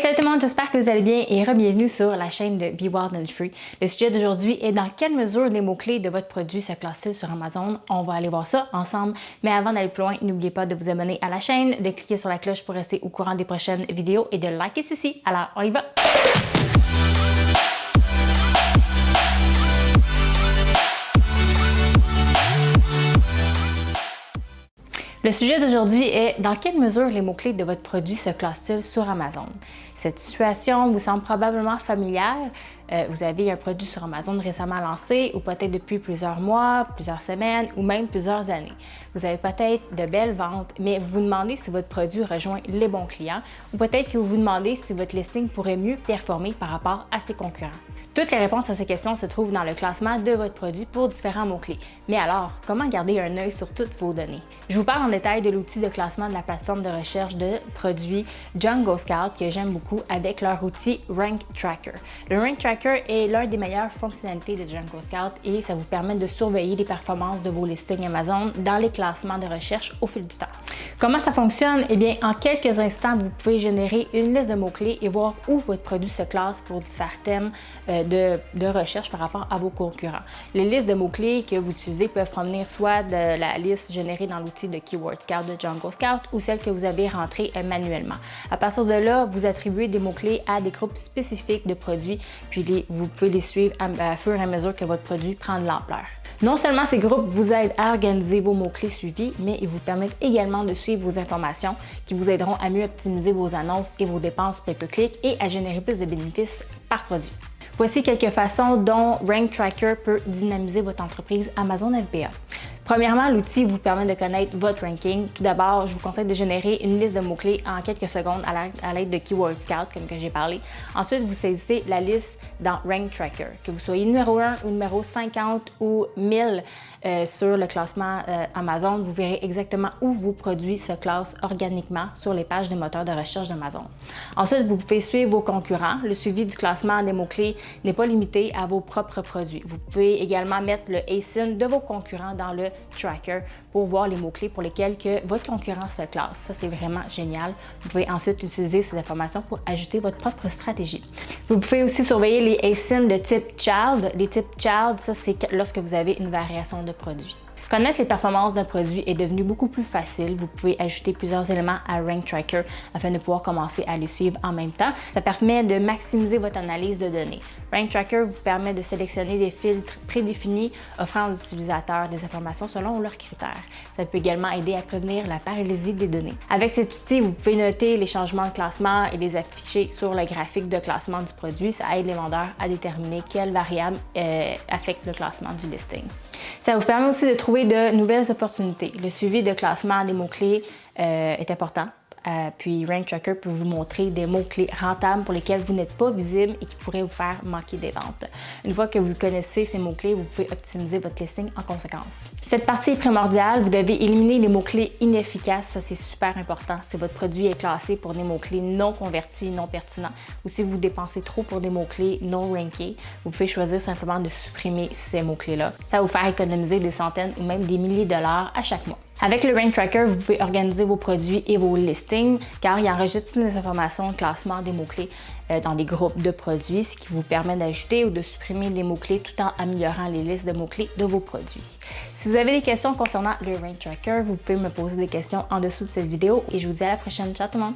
Salut tout le monde, j'espère que vous allez bien et re-bienvenue sur la chaîne de Be Wild and Free. Le sujet d'aujourd'hui est dans quelle mesure les mots-clés de votre produit se classent sur Amazon? On va aller voir ça ensemble. Mais avant d'aller plus loin, n'oubliez pas de vous abonner à la chaîne, de cliquer sur la cloche pour rester au courant des prochaines vidéos et de liker ceci. Alors, on y va! Le sujet d'aujourd'hui est dans quelle mesure les mots-clés de votre produit se classent-ils sur Amazon? Cette situation vous semble probablement familière. Euh, vous avez un produit sur Amazon récemment lancé ou peut-être depuis plusieurs mois, plusieurs semaines ou même plusieurs années. Vous avez peut-être de belles ventes, mais vous vous demandez si votre produit rejoint les bons clients ou peut-être que vous vous demandez si votre listing pourrait mieux performer par rapport à ses concurrents. Toutes les réponses à ces questions se trouvent dans le classement de votre produit pour différents mots-clés. Mais alors, comment garder un œil sur toutes vos données? Je vous parle en détail de l'outil de classement de la plateforme de recherche de produits Jungle Scout que j'aime beaucoup avec leur outil Rank Tracker. Le Rank Tracker est l'un des meilleures fonctionnalités de Jungle Scout et ça vous permet de surveiller les performances de vos listings Amazon dans les classements de recherche au fil du temps. Comment ça fonctionne? Eh bien, en quelques instants, vous pouvez générer une liste de mots-clés et voir où votre produit se classe pour différents thèmes euh, de, recherche par rapport à vos concurrents. Les listes de mots-clés que vous utilisez peuvent provenir soit de la liste générée dans l'outil de Keyword Scout de Jungle Scout ou celle que vous avez rentrée manuellement. À partir de là, vous attribuez des mots-clés à des groupes spécifiques de produits, puis vous pouvez les suivre à, à fur et à mesure que votre produit prend de l'ampleur. Non seulement ces groupes vous aident à organiser vos mots-clés suivis, mais ils vous permettent également de suivre vos informations qui vous aideront à mieux optimiser vos annonces et vos dépenses pay-per-click et à générer plus de bénéfices par produit. Voici quelques façons dont Rank Tracker peut dynamiser votre entreprise Amazon FBA. Premièrement, l'outil vous permet de connaître votre ranking. Tout d'abord, je vous conseille de générer une liste de mots-clés en quelques secondes à l'aide de Keyword Scout, comme que j'ai parlé. Ensuite, vous saisissez la liste dans Rank Tracker. Que vous soyez numéro 1 ou numéro 50 ou 1000 euh, sur le classement euh, Amazon, vous verrez exactement où vos produits se classent organiquement sur les pages des moteurs de recherche d'Amazon. Ensuite, vous pouvez suivre vos concurrents. Le suivi du classement des mots-clés n'est pas limité à vos propres produits. Vous pouvez également mettre le ASIN de vos concurrents dans le tracker pour voir les mots-clés pour lesquels que votre concurrent se classe. Ça, c'est vraiment génial. Vous pouvez ensuite utiliser ces informations pour ajouter votre propre stratégie. Vous pouvez aussi surveiller les ASIN de type Child. Les types Child, ça, c'est lorsque vous avez une variation de produit. Connaître les performances d'un produit est devenu beaucoup plus facile. Vous pouvez ajouter plusieurs éléments à Rank Tracker afin de pouvoir commencer à les suivre en même temps. Ça permet de maximiser votre analyse de données. Rank Tracker vous permet de sélectionner des filtres prédéfinis offrant aux utilisateurs des informations selon leurs critères. Ça peut également aider à prévenir la paralysie des données. Avec cet outil, vous pouvez noter les changements de classement et les afficher sur le graphique de classement du produit. Ça aide les vendeurs à déterminer quelles variables euh, affectent le classement du listing. Ça vous permet aussi de trouver de nouvelles opportunités. Le suivi de classement des mots-clés euh, est important. Euh, puis Rank Tracker peut vous montrer des mots-clés rentables pour lesquels vous n'êtes pas visible et qui pourraient vous faire manquer des ventes. Une fois que vous connaissez ces mots-clés, vous pouvez optimiser votre listing en conséquence. Cette partie est primordiale. Vous devez éliminer les mots-clés inefficaces. Ça, c'est super important. Si votre produit est classé pour des mots-clés non convertis, non pertinents, ou si vous dépensez trop pour des mots-clés non rankés, vous pouvez choisir simplement de supprimer ces mots-clés-là. Ça va vous faire économiser des centaines ou même des milliers de dollars à chaque mois. Avec le Rank Tracker, vous pouvez organiser vos produits et vos listings car il enregistre toutes les informations, classement des mots-clés euh, dans des groupes de produits, ce qui vous permet d'ajouter ou de supprimer des mots-clés tout en améliorant les listes de mots-clés de vos produits. Si vous avez des questions concernant le Rank Tracker, vous pouvez me poser des questions en dessous de cette vidéo et je vous dis à la prochaine. Ciao tout le monde!